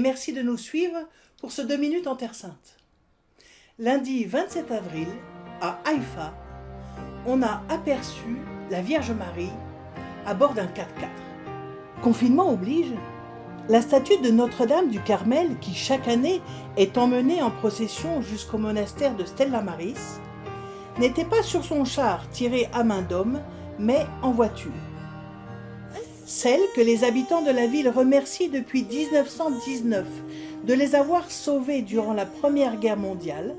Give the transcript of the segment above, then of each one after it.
merci de nous suivre pour ce 2 minutes en Terre Sainte. Lundi 27 avril, à Haïfa, on a aperçu la Vierge Marie à bord d'un 4x4. Confinement oblige, la statue de Notre-Dame du Carmel, qui chaque année est emmenée en procession jusqu'au monastère de Stella Maris, n'était pas sur son char tiré à main d'homme, mais en voiture. Celle que les habitants de la ville remercient depuis 1919 de les avoir sauvés durant la Première Guerre mondiale,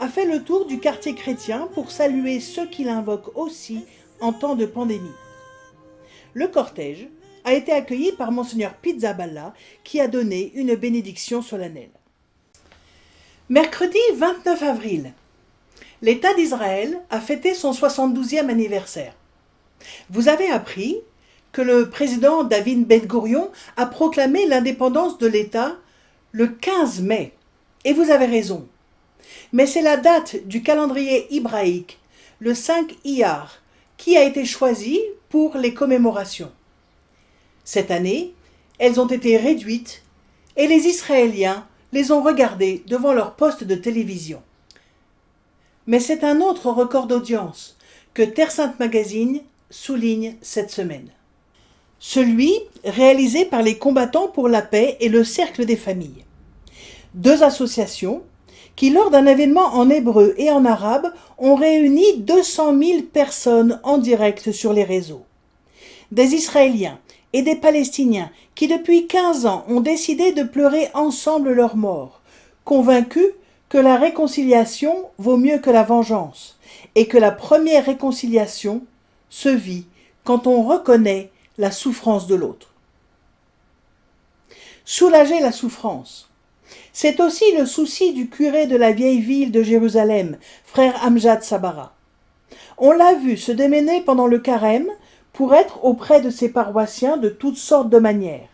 a fait le tour du quartier chrétien pour saluer ceux qui l'invoquent aussi en temps de pandémie. Le cortège a été accueilli par Monseigneur Pizzaballa qui a donné une bénédiction solennelle. Mercredi 29 avril, l'État d'Israël a fêté son 72e anniversaire. Vous avez appris que le président David Ben Gurion a proclamé l'indépendance de l'État le 15 mai. Et vous avez raison. Mais c'est la date du calendrier hébraïque, le 5 Iyar, qui a été choisie pour les commémorations. Cette année, elles ont été réduites et les Israéliens les ont regardées devant leur poste de télévision. Mais c'est un autre record d'audience que Terre Sainte Magazine souligne cette semaine. Celui réalisé par les combattants pour la paix et le Cercle des familles. Deux associations qui, lors d'un événement en hébreu et en arabe, ont réuni 200 000 personnes en direct sur les réseaux. Des Israéliens et des Palestiniens qui, depuis 15 ans, ont décidé de pleurer ensemble leur mort, convaincus que la réconciliation vaut mieux que la vengeance, et que la première réconciliation se vit quand on reconnaît la souffrance de l'autre. Soulager la souffrance, c'est aussi le souci du curé de la vieille ville de Jérusalem, frère Amjad Sabara. On l'a vu se démener pendant le carême pour être auprès de ses paroissiens de toutes sortes de manières.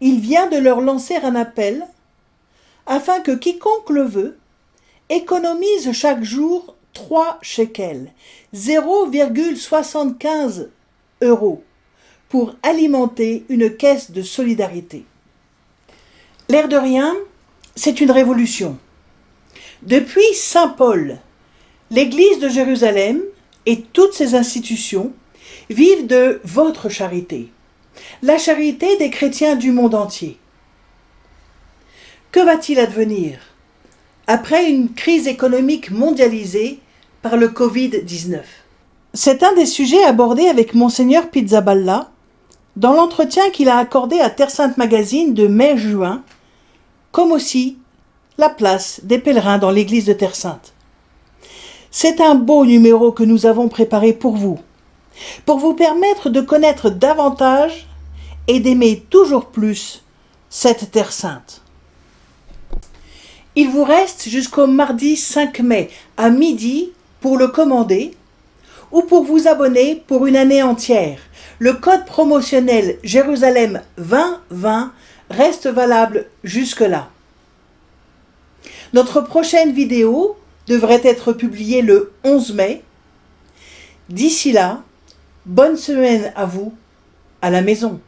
Il vient de leur lancer un appel afin que quiconque le veut économise chaque jour trois shekels, 0,75 euros, pour alimenter une caisse de solidarité. L'air de rien, c'est une révolution. Depuis Saint Paul, l'Église de Jérusalem et toutes ses institutions vivent de votre charité, la charité des chrétiens du monde entier. Que va-t-il advenir après une crise économique mondialisée par le Covid-19 C'est un des sujets abordés avec Monseigneur Pizzaballa dans l'entretien qu'il a accordé à Terre Sainte Magazine de mai-juin, comme aussi la place des pèlerins dans l'église de Terre Sainte. C'est un beau numéro que nous avons préparé pour vous, pour vous permettre de connaître davantage et d'aimer toujours plus cette Terre Sainte. Il vous reste jusqu'au mardi 5 mai à midi pour le commander ou pour vous abonner pour une année entière. Le code promotionnel Jérusalem 2020 reste valable jusque-là. Notre prochaine vidéo devrait être publiée le 11 mai. D'ici là, bonne semaine à vous à la maison.